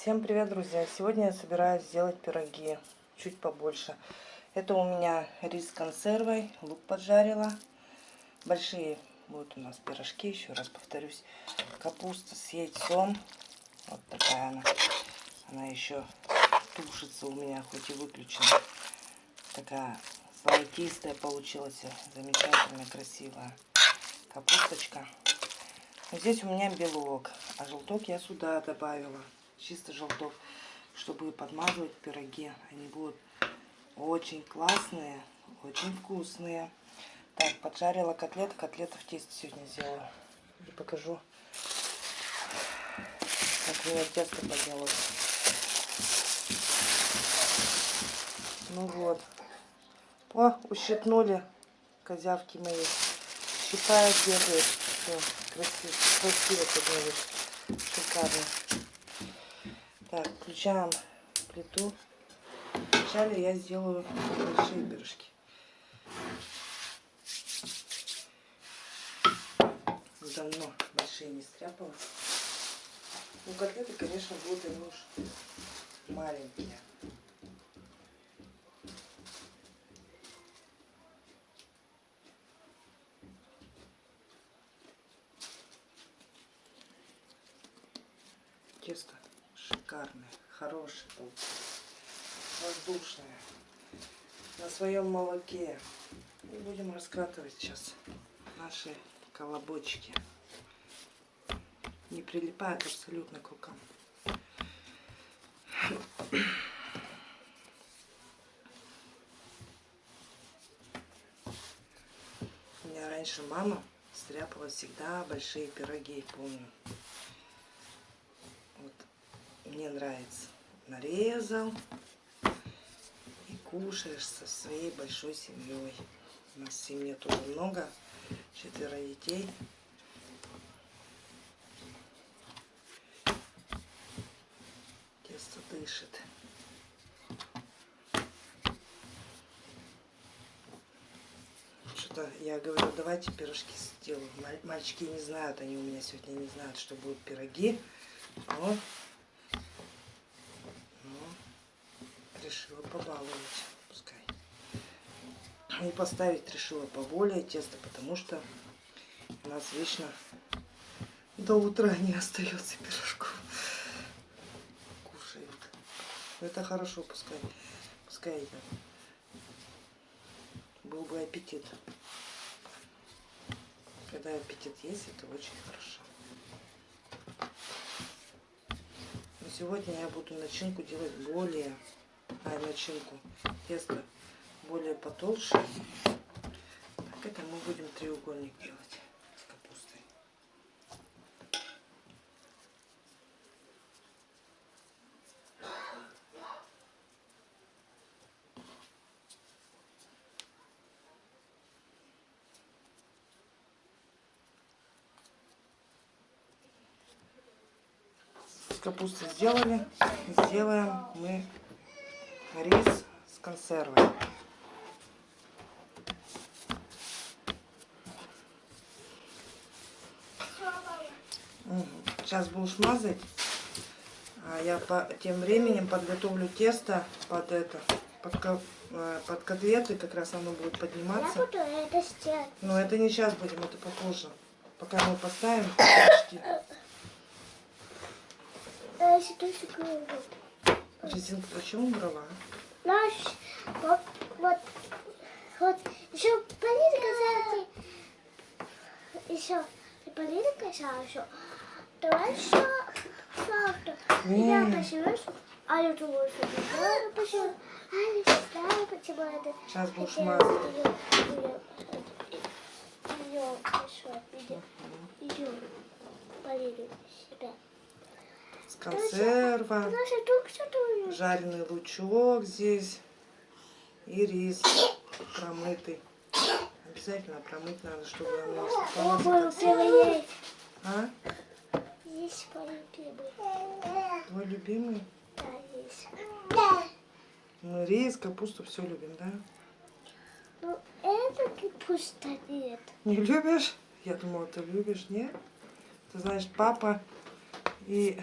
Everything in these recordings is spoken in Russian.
Всем привет, друзья! Сегодня я собираюсь сделать пироги, чуть побольше. Это у меня рис с консервой, лук поджарила. Большие будут у нас пирожки, еще раз повторюсь. Капуста с яйцом. Вот такая она. Она еще тушится у меня, хоть и выключена. Такая золотистая получилась, замечательная, красивая капусточка. Здесь у меня белок, а желток я сюда добавила чисто желток, чтобы подмазывать пироги. Они будут очень классные, очень вкусные. Так, поджарила котлеты. Котлеты в тесте сегодня сделаю. И покажу, как у меня тесто поднялось. Ну вот. О, ущипнули козявки мои. Щипают, бегают. Все, красиво, красиво поднялось. Шикарно. Так, включаем плиту. Вначале я сделаю большие пирожки. Давно большие не стряпала. Ну, котлеты, конечно, будут и уж маленькие. Воздушная, на своем молоке. И будем раскатывать сейчас наши колобочки. Не прилипают абсолютно к рукам. У меня раньше мама стряпала всегда большие пироги, помню мне нравится. Нарезал кушаешь со своей большой семьей. У нас в семье тоже много, четверо детей. Тесто дышит. Что-то я говорю, давайте пирожки сделаю. Мальчики не знают, они у меня сегодня не знают, что будут пироги. Но решила побаловать, пускай. И поставить решила поболее тесто, потому что у нас вечно до утра не остается пирожков. Кушают. Это хорошо, пускай. Пускай это. Был бы аппетит. Когда аппетит есть, это очень хорошо. Но сегодня я буду начинку делать более а начинку тесто более потолще. Так, это мы будем треугольник делать с капустой. Капусту сделали, сделаем мы рис с консервой. Сейчас будешь мазать. А я по тем временем подготовлю тесто под это, под, э, под котлеты, как раз оно будет подниматься. Я буду это сделать. Но это не сейчас будем, это попозже. Пока мы поставим почти. А Резинку почему убрала? Наш, вот, вот, вот, еще полина касается, еще, полина касается, давай еще фактор. Я посижу, а я думаю, что я посижу, а я считаю, почему это. Сейчас будешь мазать. Ее, хорошо, идем, полина себя консерва, жареный лучок здесь и рис промытый. Обязательно промыть надо, чтобы он не А? Есть мой любимый. Твой любимый? Да, есть. Мы рис, капусту все любим, да? Ну, это капуста нет. Не любишь? Я думала, ты любишь, нет? Ты знаешь, папа и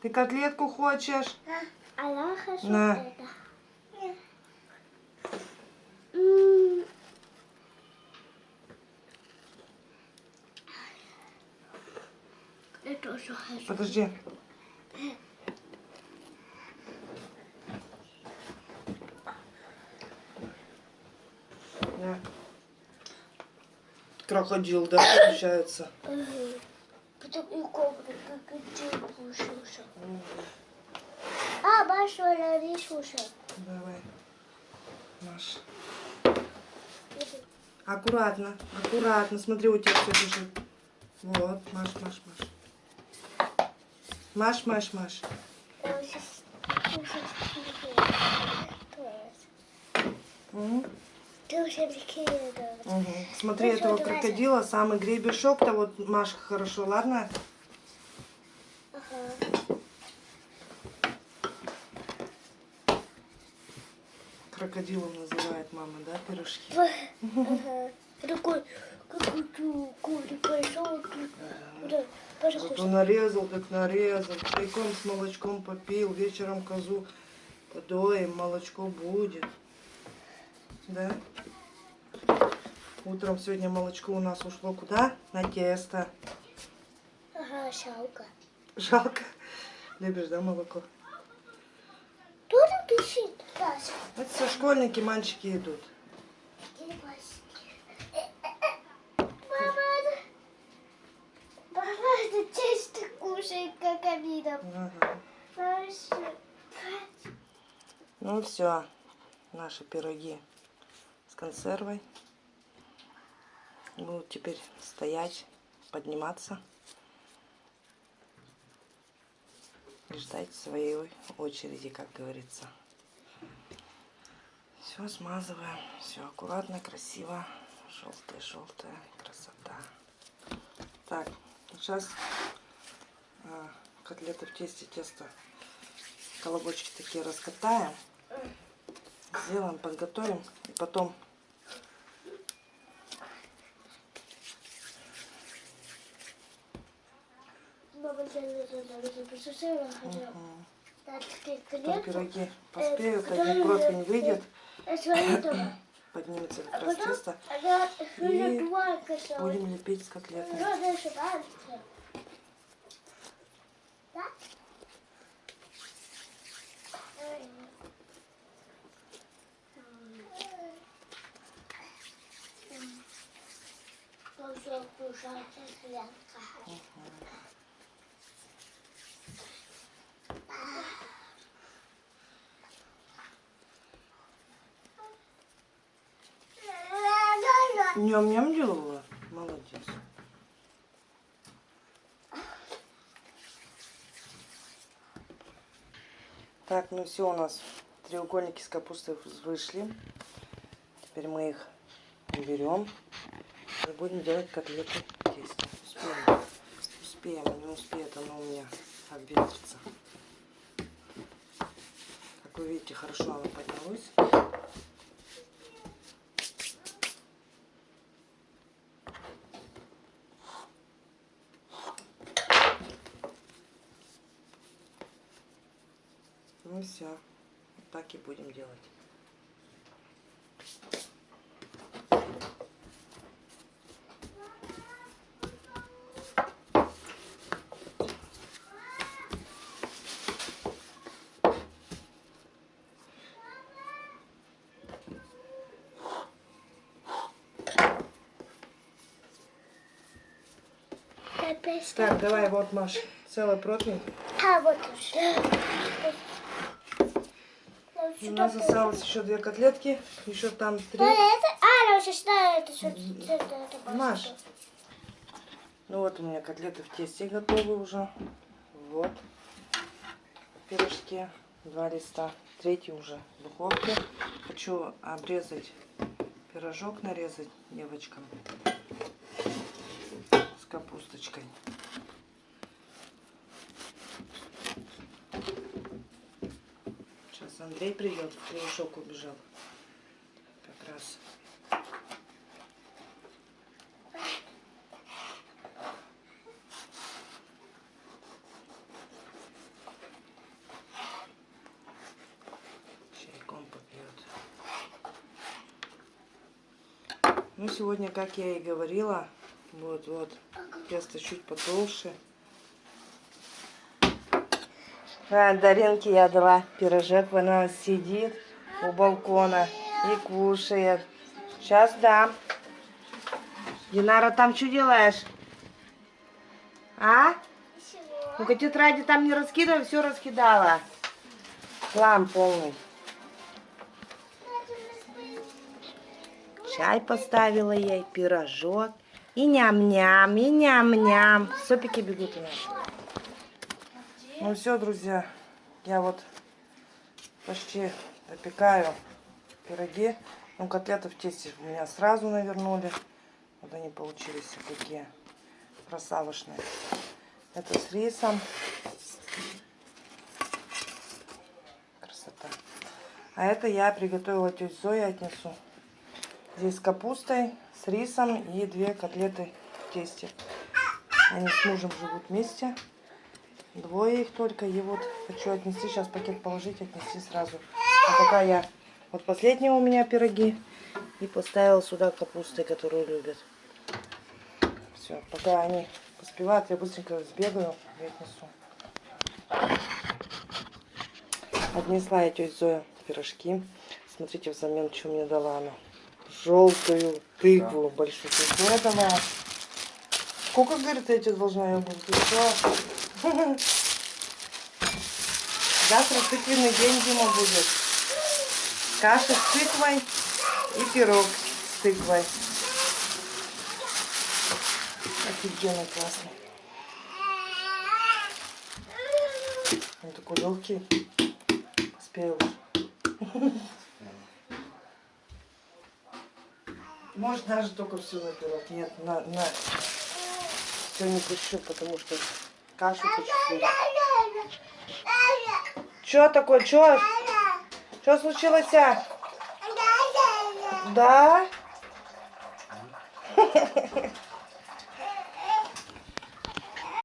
Ты котлетку хочешь? А я хочу На. это. М. Я тоже хочу. Подожди. На. Крокодил, да, получается? Потом и кобра крокодил кушался. А, Маша, лови слушай. Давай. Маш. Аккуратно, аккуратно. Смотри, у тебя все бежит. Вот, Маш, Маш, Маш. Маш, Маш, Маш. Мгм. Смотри, этого крокодила, самый гребешок-то вот Маш хорошо, ладно? Ага. Крокодилом называет мама, да, пирожки? Ага. Такой, какой-то курик пошел. Да, Вот пожалуйста. он нарезал, так нарезал, чайком с молочком попил, вечером козу подоем, молочко будет. Да? Утром сегодня молочко у нас ушло куда? На тесто. Ага, шалка. Жалко. Любишь, да, молоко? Там пишет? Раз. Это все школьники, мальчики идут. Мама, это- Мама, это тесто кушает, как обидно. Ну все, наши пироги с консервой будут теперь стоять, подниматься и ждать своей очереди, как говорится. Все смазываем, все аккуратно, красиво, желтая, желтая красота. Так, сейчас а, котлеты в тесте, тесто, колобочки такие раскатаем. Сделаем, подготовим и потом Мама, я не знаю, я посмотрела, хотела. м, дать такие потом клетки. пироги поспеют, Э, один противень выйдет, дома. поднимется А как раз потом тесто, И будем лепить с котлетами. Ну, дальше дальше. Да? Ой. М. Ну, кушайте, клетка. Ням-ням делала? Молодец. Так, ну все, у нас треугольники с капустой вышли. Теперь мы их берем и будем делать котлеты в тесте. Успеем. Успеем, не успеет оно у меня обвесится. Как вы видите, хорошо оно поднялось. Ну все, так и будем делать. Опять Так, давай, вот, Маш, целый противень. А, вот уже. У нас осталось еще две котлетки, еще там три. А, это, а, ну, сейчас, да, это, это, Маш. Ну вот у меня котлеты в тесте готовы уже. Вот. Пирожки. Два листа. Третий уже в духовке. Хочу обрезать пирожок, нарезать девочкам капусточкой. Сейчас Андрей придет, в убежал. Как раз. Чайком попьет. Ну, сегодня, как я и говорила, вот, вот, тесто чуть потолще. А, Даринке я дала пирожок, она сидит у балкона и кушает. Сейчас дам. Динара, там что делаешь? А? Ну-ка, тетради там не раскидывай, все раскидала. Хлам полный. Чай поставила ей, пирожок. И ням-ням, и ням-ням. Сопики бегут у нас. Ну все, друзья, я вот почти допекаю пироги. Ну, котлеты в тесте у меня сразу навернули. Вот они получились такие красавышные. Это с рисом. Красота. А это я приготовила тете Зое, отнесу. Здесь с капустой, с рисом и две котлеты в тесте. Они с мужем живут вместе. Двое их только. И вот хочу отнести, сейчас пакет положить, отнести сразу. А пока я... Вот последние у меня пироги. И поставила сюда капустой, которую любят. Все, пока они поспевают, я быстренько сбегаю и отнесу. Отнесла я тетя Зоя пирожки. Смотрите, взамен, что мне дала она. Желтую тыкву большую. Тетя Зоя дала. Сколько, говорит, я тебе должна ее буду? Завтра тыквенный день, Дима, будет. Каша с тыквой и пирог с тыквой. Офигенно классно. Он такой легкий. Поспел. Может даже только все на пирог. Нет, на, на... Все не пущу, потому что кашу хочу. Че такое? Че? Что случилось? а? Да?